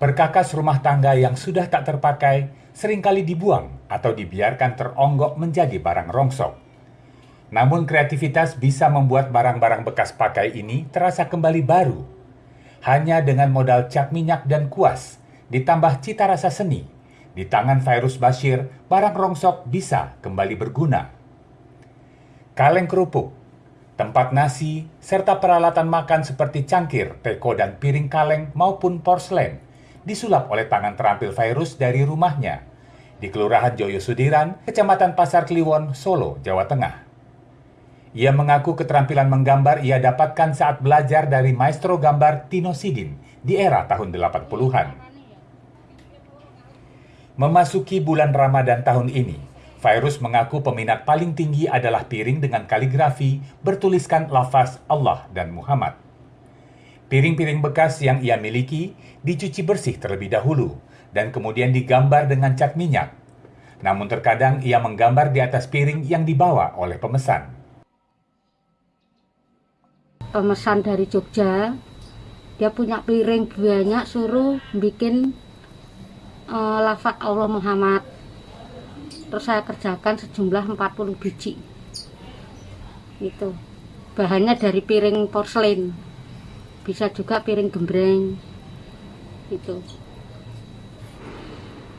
Perkakas rumah tangga yang sudah tak terpakai sering kali dibuang atau dibiarkan teronggok menjadi barang rongsok. Namun kreativitas bisa membuat barang-barang bekas pakai ini terasa kembali baru. Hanya dengan modal cat minyak dan kuas, ditambah cita rasa seni, di tangan Virus Bashir, barang rongsok bisa kembali berguna. Kaleng kerupuk, tempat nasi, serta peralatan makan seperti cangkir, teko, dan piring kaleng maupun porselen disulap oleh tangan terampil virus dari rumahnya di Kelurahan Joyo Sudiran, Kecamatan Pasar Kliwon, Solo, Jawa Tengah. Ia mengaku keterampilan menggambar ia dapatkan saat belajar dari maestro gambar Tino Sidin di era tahun 80-an. Memasuki bulan Ramadan tahun ini, Virus mengaku peminat paling tinggi adalah piring dengan kaligrafi bertuliskan lafaz Allah dan Muhammad. Piring-piring bekas yang ia miliki dicuci bersih terlebih dahulu dan kemudian digambar dengan cat minyak. Namun terkadang ia menggambar di atas piring yang dibawa oleh pemesan. Pemesan dari Jogja, dia punya piring banyak suruh bikin uh, lafaz Allah Muhammad. Terus saya kerjakan sejumlah 40 biji. Itu. Bahannya dari piring porselen. Bisa juga piring gembreng. Itu.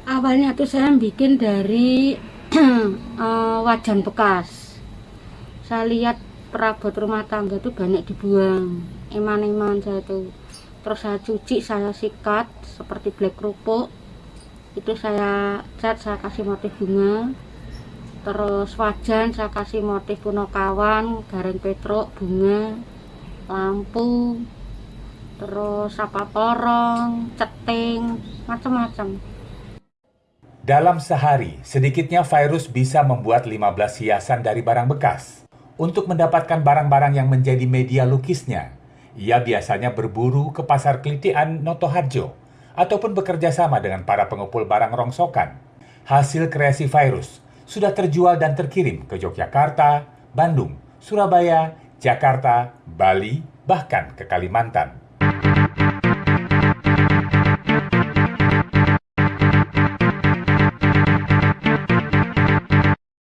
Awalnya tuh saya bikin dari uh, wajan bekas. Saya lihat perabot rumah tangga itu banyak dibuang. Eman-eman saya tuh. Terus saya cuci saya sikat seperti black kerupuk itu saya cat saya kasih motif bunga terus wajan saya kasih motif punokawan garing petruk bunga lampu terus apa porong, ceting, macam-macam. Dalam sehari, sedikitnya virus bisa membuat 15 hiasan dari barang bekas. Untuk mendapatkan barang-barang yang menjadi media lukisnya, ia biasanya berburu ke pasar kelitian Notoharjo ataupun bekerja sama dengan para pengepul barang rongsokan. Hasil kreasi virus sudah terjual dan terkirim ke Yogyakarta, Bandung, Surabaya, Jakarta, Bali, bahkan ke Kalimantan.